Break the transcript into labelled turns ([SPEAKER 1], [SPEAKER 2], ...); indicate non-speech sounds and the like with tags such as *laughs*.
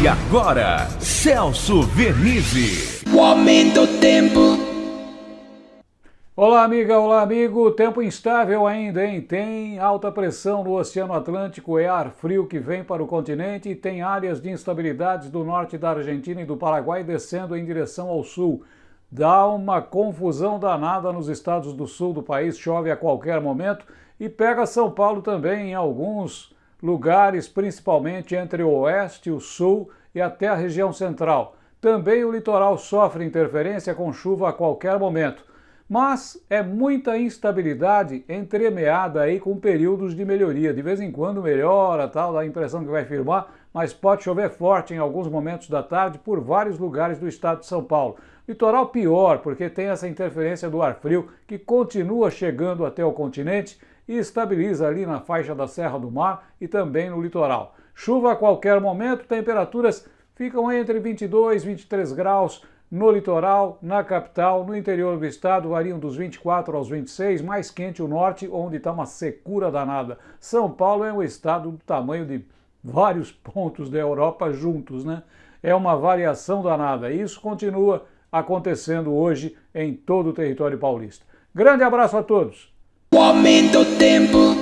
[SPEAKER 1] E agora, Celso Vernizzi.
[SPEAKER 2] O aumento do tempo.
[SPEAKER 3] Olá, amiga, olá, amigo. Tempo instável ainda, hein? Tem alta pressão no Oceano Atlântico, é ar frio que vem para o continente e tem áreas de instabilidades do norte da Argentina e do Paraguai descendo em direção ao sul. Dá uma confusão danada nos estados do sul do país, chove a qualquer momento e pega São Paulo também em alguns lugares, principalmente entre o oeste, o sul e até a região central. Também o litoral sofre interferência com chuva a qualquer momento. Mas é muita instabilidade entremeada aí com períodos de melhoria. De vez em quando melhora, tal, dá a impressão que vai firmar, mas pode chover forte em alguns momentos da tarde por vários lugares do estado de São Paulo. Litoral pior, porque tem essa interferência do ar frio que continua chegando até o continente e estabiliza ali na faixa da Serra do Mar e também no litoral. Chuva a qualquer momento, temperaturas ficam entre 22 e 23 graus no litoral, na capital, no interior do estado variam dos 24 aos 26, mais quente o norte, onde está uma secura danada. São Paulo é um estado do tamanho de vários *laughs* pontos da Europa juntos, né? É uma variação danada. Isso continua acontecendo hoje em todo o território paulista. Grande abraço a todos!
[SPEAKER 2] O aumento do tempo.